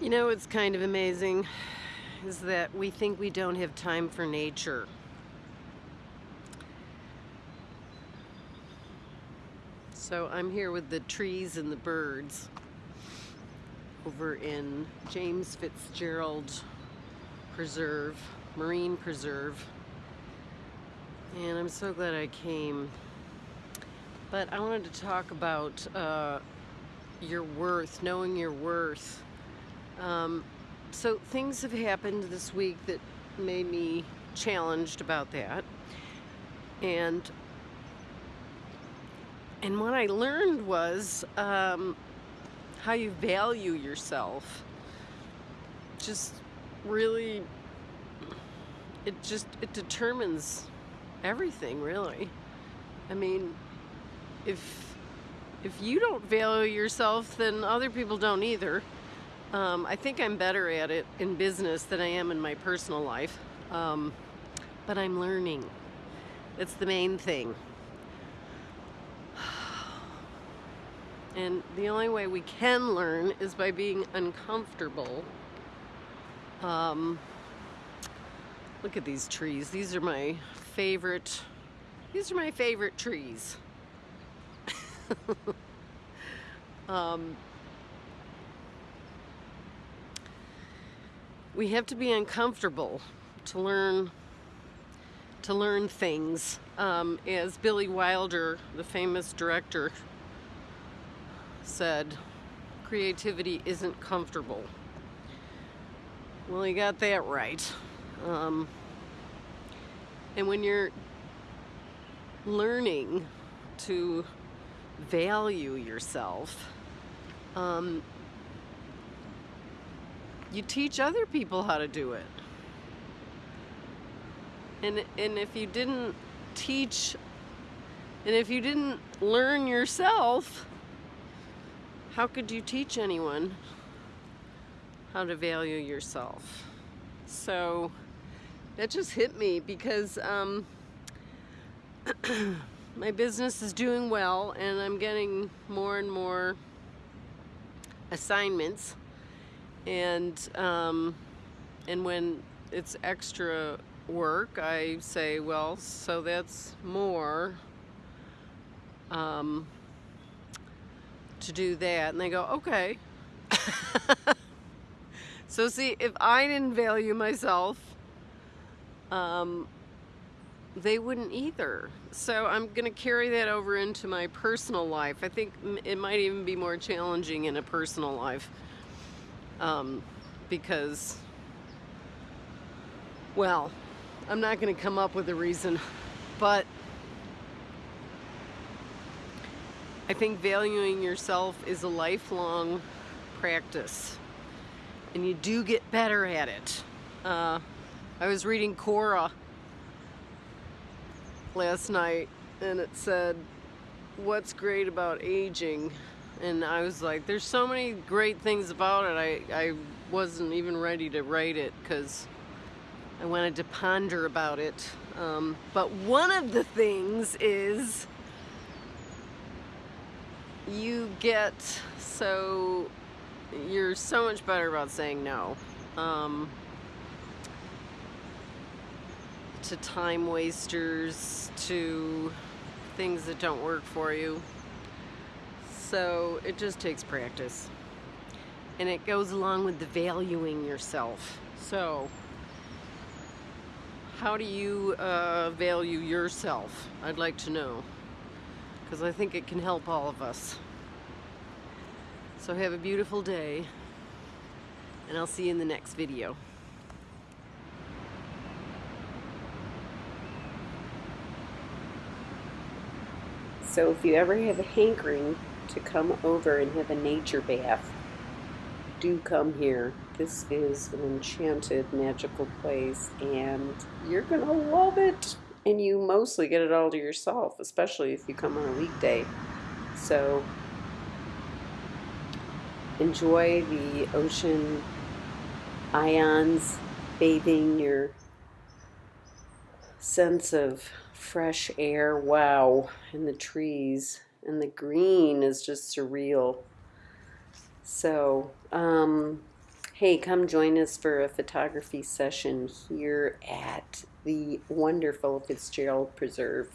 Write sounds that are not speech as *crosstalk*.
You know, what's kind of amazing is that we think we don't have time for nature. So I'm here with the trees and the birds over in James Fitzgerald Preserve, Marine Preserve. And I'm so glad I came. But I wanted to talk about uh, your worth, knowing your worth. Um, so things have happened this week that made me challenged about that. And and what I learned was um, how you value yourself. Just really, it just it determines everything really. I mean, if if you don't value yourself, then other people don't either. Um, I think I'm better at it in business than I am in my personal life, um, but I'm learning. That's the main thing. *sighs* And the only way we can learn is by being uncomfortable. Um, look at these trees. These are my favorite, these are my favorite trees. *laughs* we have to be uncomfortable to learn to learn things. Um, as Billy Wilder, the famous director, said, creativity isn't comfortable. Well, he got that right. Um, and when you're learning to value yourself, um, you teach other people how to do it. And, and if you didn't teach, and if you didn't learn yourself, how could you teach anyone how to value yourself? So that just hit me because um, *clears throat* my business is doing well and I'm getting more and more assignments and um, and when it's extra work I say well so that's more um, to do that. And they go okay. *laughs* So see if I didn't value myself um, they wouldn't either. So I'm gonna carry that over into my personal life. I think it might even be more challenging in a personal life um, because, well, I'm not going to come up with a reason, but I think valuing yourself is a lifelong practice, and you do get better at it. Uh, I was reading Quora last night, and it said, what's great about aging and I was like, there's so many great things about it. I, I wasn't even ready to write it because I wanted to ponder about it. Um, but one of the things is you get so, you're so much better about saying no. Um, to time wasters, to things that don't work for you. So it just takes practice. And it goes along with the valuing yourself. So how do you uh, value yourself? I'd like to know. Because I think it can help all of us. So have a beautiful day. And I'll see you in the next video. So if you ever have a hankering to come over and have a nature bath, do come here. This is an enchanted, magical place, and you're going to love it. And you mostly get it all to yourself, especially if you come on a weekday. So enjoy the ocean ions bathing your sense of fresh air. Wow. And the trees and the green is just surreal. So, um, Hey, come join us for a photography session here at the wonderful Fitzgerald Preserve.